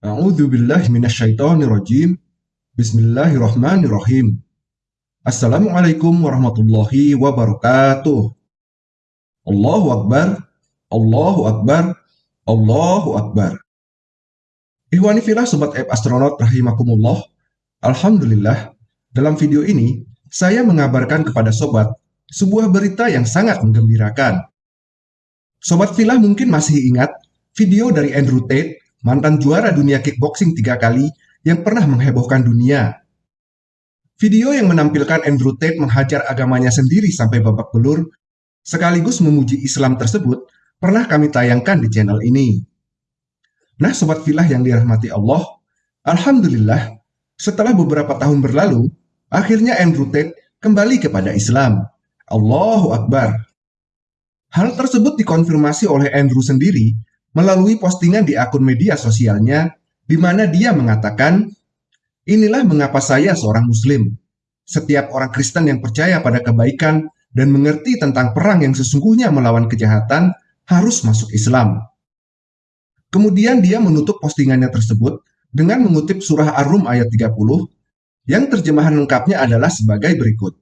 A'udzu billahi minasyaitonir rajim. Bismillahirrahmanirrahim. Assalamualaikum warahmatullahi wabarakatuh. Allahu akbar. Allahu akbar. Allahu akbar. Ihwani filah sobat app astronaut rahimakumullah. Alhamdulillah, dalam video ini saya mengabarkan kepada sobat sebuah berita yang sangat menggembirakan. Sobat filah mungkin masih ingat video dari Andrew Tate mantan juara dunia kickboxing tiga kali yang pernah menghebohkan dunia. Video yang menampilkan Andrew Tate menghajar agamanya sendiri sampai babak belur, sekaligus memuji Islam tersebut, pernah kami tayangkan di channel ini. Nah, Sobat Filah yang dirahmati Allah, Alhamdulillah, setelah beberapa tahun berlalu, akhirnya Andrew Tate kembali kepada Islam. Allahu Akbar. Hal tersebut dikonfirmasi oleh Andrew sendiri melalui postingan di akun media sosialnya di mana dia mengatakan, Inilah mengapa saya seorang muslim. Setiap orang Kristen yang percaya pada kebaikan dan mengerti tentang perang yang sesungguhnya melawan kejahatan harus masuk Islam. Kemudian dia menutup postingannya tersebut dengan mengutip surah Ar-Rum ayat 30 yang terjemahan lengkapnya adalah sebagai berikut.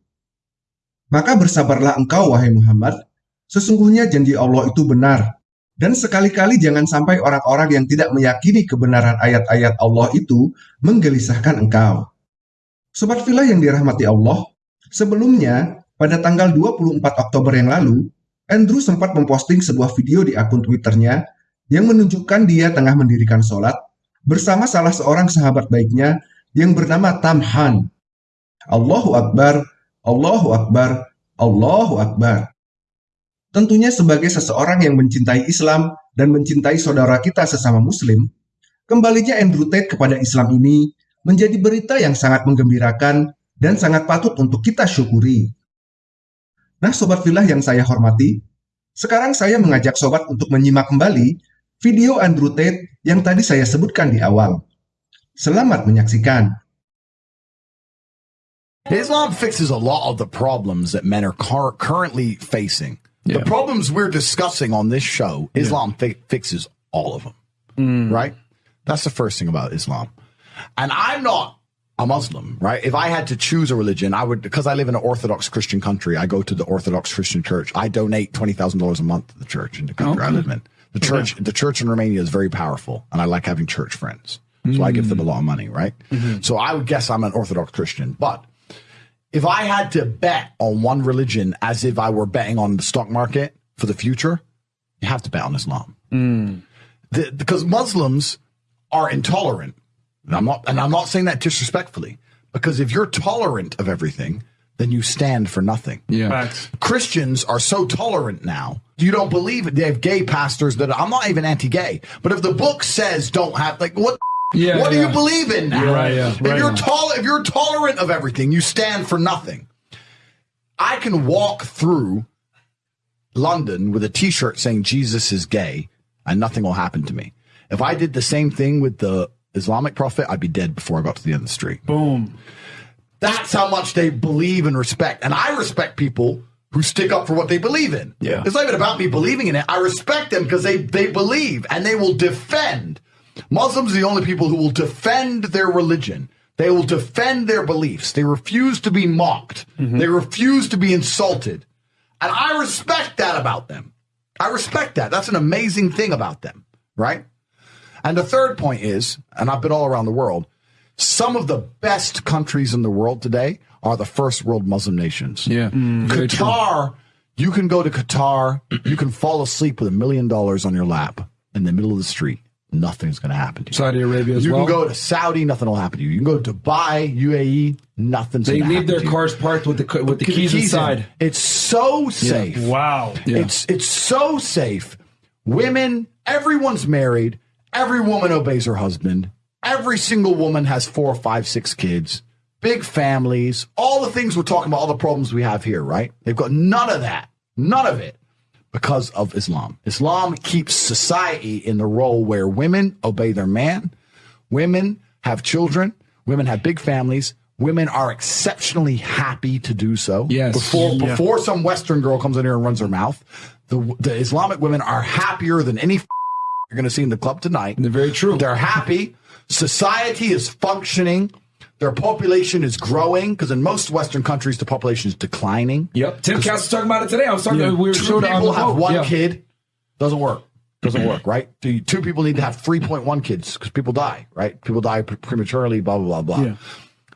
Maka bersabarlah engkau wahai Muhammad, sesungguhnya janji Allah itu benar dan sekali-kali jangan sampai orang-orang yang tidak meyakini kebenaran ayat-ayat Allah itu menggelisahkan engkau. Sobat Villa yang dirahmati Allah, sebelumnya pada tanggal 24 Oktober yang lalu, Andrew sempat memposting sebuah video di akun Twitternya yang menunjukkan dia tengah mendirikan sholat bersama salah seorang sahabat baiknya yang bernama Tam Han. Allahu Akbar, Allahu Akbar, Allahu Akbar. Tentunya sebagai seseorang yang mencintai Islam dan mencintai saudara kita sesama muslim, kembalinya Andrew Tate kepada Islam ini menjadi berita yang sangat menggembirakan dan sangat patut untuk kita syukuri. Nah Sobat Filah yang saya hormati, sekarang saya mengajak Sobat untuk menyimak kembali video Andrew Tate yang tadi saya sebutkan di awal. Selamat menyaksikan. Islam fixes a lot of the problems that men are currently facing. The problems we're discussing on this show, Islam fi- fixes all of them. Mm. Right? That's the first thing about Islam. And I'm not a Muslim, right? If I had to choose a religion, I would, because I live in an Orthodox Christian country, I go to the Orthodox Christian church. I donate $20,000 a month to the church in the country I live in. The church, the church in Romania is very powerful and I like having church friends. So I give them a lot of money, right? So I would guess I'm an Orthodox Christian, but if I had to bet on one religion as if I were betting on the stock market for the future, you have to bet on Islam. Hmm. The- because Muslims are intolerant. And I'm not, and I'm not saying that disrespectfully, because if you're tolerant of everything, then you stand for nothing. Yeah. Facts. Christians are so tolerant now. You don't believe it. They have gay pastors that I'm not even anti-gay, but if the book says don't have, like, what? Yeah, what do you believe in now? You're right, yeah. If Right. you're tol- if you're tolerant of everything, you stand for nothing. I can walk through London with a T-shirt saying Jesus is gay, and nothing will happen to me. If I did the same thing with the Islamic prophet, I'd be dead before I got to the end of the street. Boom. That's how much they believe and respect. And I respect people who stick up for what they believe in. Yeah. It's not even about me believing in it. I respect them because they, they believe and they will defend. Muslims are the only people who will defend their religion. They will defend their beliefs. They refuse to be mocked. Mm-hmm. They refuse to be insulted. And I respect that about them. I respect that. That's an amazing thing about them, right? And the third point is, and I've been all around the world, some of the best countries in the world today are the first world Muslim nations. Yeah. Mm, true. Qatar, you can go to Qatar, you can fall asleep with a million dollars on your lap in the middle of the street. Nothing's going to happen to you. Saudi Arabia as you well. can go to Saudi, nothing will happen to you. You can go to Dubai, UAE, nothing's they going to happen leave their you. cars parked with the with the keys, in. inside. It's so safe. Wow. Yeah. It's it's so safe. Women, everyone's married. Every woman obeys her husband. Every single woman has four, five, six kids. Big families. All the things we're talking about, all the problems we have here, right? They've got none of that. None of it because of Islam. Islam keeps society in the role where women obey their man, women have children, women have big families, women are exceptionally happy to do so. Yes. Before Yeah. before some Western girl comes in here and runs her mouth, the the Islamic women are happier than any f- you're going to see in the club tonight. They're very true. They're happy. Society is functioning. Their population is growing because in most Western countries the population is declining. Yep. Timcast was talking about it today. I was talking. Yeah. We were Two showed it on people have one Yeah. kid. Doesn't work. Doesn't work, right? The Two people need to have 3.1 kids because people die, right? People die prematurely, blah, blah, blah, blah. Yeah.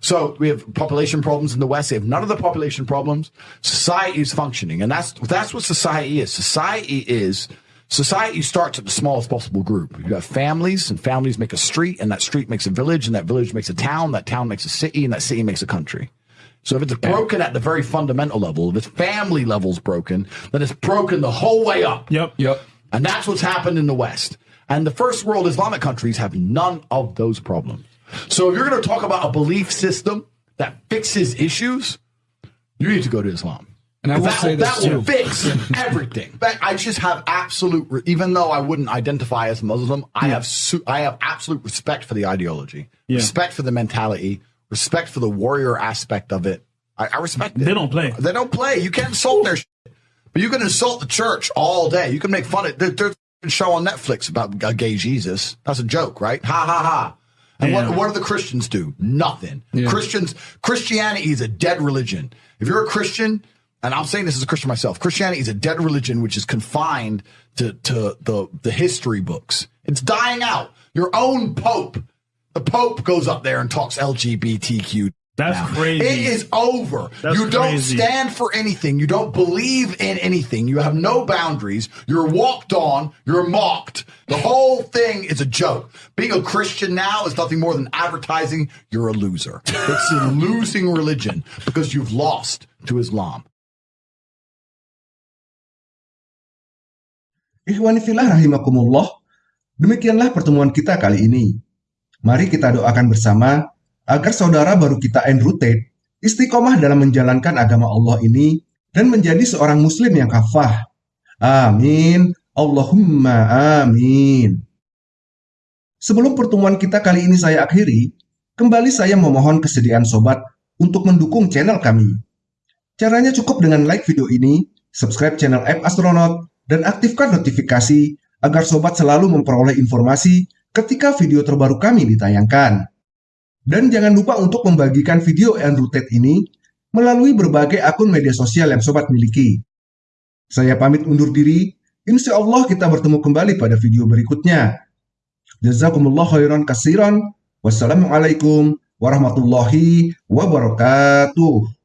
So we have population problems in the West. They have none of the population problems. Society is functioning. And that's, that's what society is. Society is, society starts at the smallest possible group. You have families and families make a street and that street makes a village and that village makes a town. That town makes a city and that city makes a country. So if it's broken at the very fundamental level, if its family level's broken, then it's broken the whole way up. Yep. Yep. And that's what's happened in the West. And the first world Islamic countries have none of those problems. So if you're going to talk about a belief system that fixes issues, you need to go to Islam. And I will that, say this that will fix everything. But I just have absolute, re- even though I wouldn't identify as Muslim, I have su- I have absolute respect for the ideology, Yeah. respect for the mentality, respect for the warrior aspect of it. I, I respect it. They don't play. They don't play. You can't insult their shit. But you can insult the church all day. You can make fun of there, There's a show on Netflix about a gay Jesus. That's a joke, right? Ha ha ha. And Yeah. what, what do the Christians do? Nothing. Yeah. Christians, Christianity is a dead religion. If you're a Christian, and I'm saying this as a Christian myself, Christianity is a dead religion which is confined to, to the, the history books. It's dying out. Your own Pope, the Pope goes up there and talks LGBTQ. That's now. crazy. It is over. That's you don't crazy. stand for anything. You don't believe in anything. You have no boundaries. You're walked on. You're mocked. The whole thing is a joke. Being a Christian now is nothing more than advertising you're a loser. It's a losing religion because you've lost to Islam. Ikhwanifillah rahimakumullah, demikianlah pertemuan kita kali ini. Mari kita doakan bersama agar saudara baru kita Tate istiqomah dalam menjalankan agama Allah ini dan menjadi seorang muslim yang kafah. Amin. Allahumma amin. Sebelum pertemuan kita kali ini saya akhiri, kembali saya memohon kesediaan sobat untuk mendukung channel kami. Caranya cukup dengan like video ini, subscribe channel App Astronaut, dan aktifkan notifikasi agar sobat selalu memperoleh informasi ketika video terbaru kami ditayangkan. Dan jangan lupa untuk membagikan video Andrew Tate ini melalui berbagai akun media sosial yang sobat miliki. Saya pamit undur diri, insya Allah kita bertemu kembali pada video berikutnya. Jazakumullah khairan kasiran. Wassalamualaikum warahmatullahi wabarakatuh.